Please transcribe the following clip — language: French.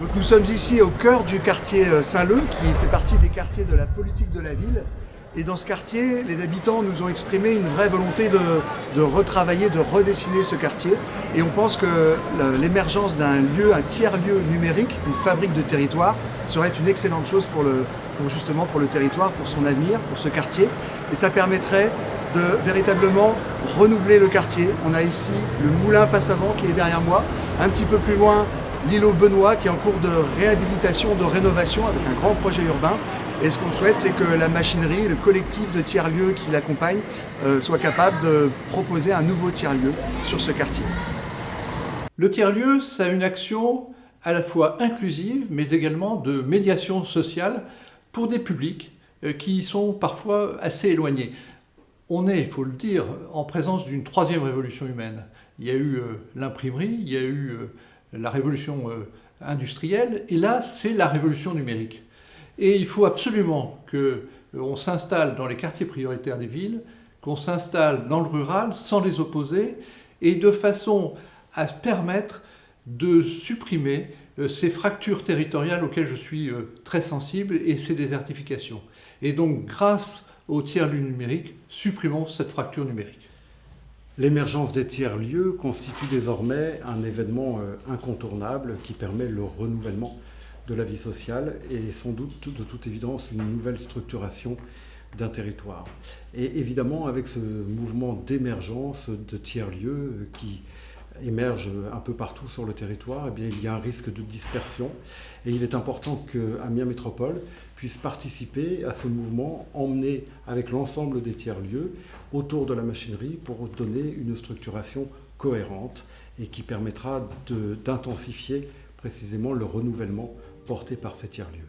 Donc nous sommes ici au cœur du quartier euh, Saint-Leu, qui fait partie des quartiers de la politique de la ville. Et dans ce quartier, les habitants nous ont exprimé une vraie volonté de, retravailler, de redessiner ce quartier. Et on pense que l'émergence d'un lieu, un tiers-lieu numérique, une fabrique de territoire, serait une excellente chose pour, le, justement pour le territoire, pour son avenir, pour ce quartier. Et ça permettrait de véritablement renouveler le quartier. On a ici le moulin Passavant qui est derrière moi, un petit peu plus loin l'îlot Benoît qui est en cours de réhabilitation, de rénovation avec un grand projet urbain. Et ce qu'on souhaite, c'est que la machinerie, le collectif de tiers-lieux qui l'accompagne, euh, soit capable de proposer un nouveau tiers-lieu sur ce quartier. Le tiers-lieu, ça a une action à la fois inclusive, mais également de médiation sociale pour des publics euh, qui sont parfois assez éloignés. On est, il faut le dire, en présence d'une troisième révolution humaine. Il y a eu euh, l'imprimerie, il y a eu la révolution industrielle, et là, c'est la révolution numérique. Et il faut absolument qu'on euh, s'installe dans les quartiers prioritaires des villes, qu'on s'installe dans le rural sans les opposer et de façon à permettre de supprimer euh, ces fractures territoriales auxquelles je suis euh, très sensible et ces désertifications. Et donc, grâce au tiers-lieu numérique, supprimons cette fracture numérique. L'émergence des tiers-lieux constitue désormais un événement incontournable qui permet le renouvellement de la vie sociale et sans doute de toute évidence une nouvelle structuration d'un territoire. Et évidemment avec ce mouvement d'émergence de tiers-lieux qui émerge un peu partout sur le territoire, eh il y a un risque de dispersion et il est important que Amiens Métropole puisse participer à ce mouvement, emmener avec l'ensemble des tiers-lieux autour de la machinerie pour donner une structuration cohérente et qui permettra d'intensifier précisément le renouvellement porté par ces tiers-lieux.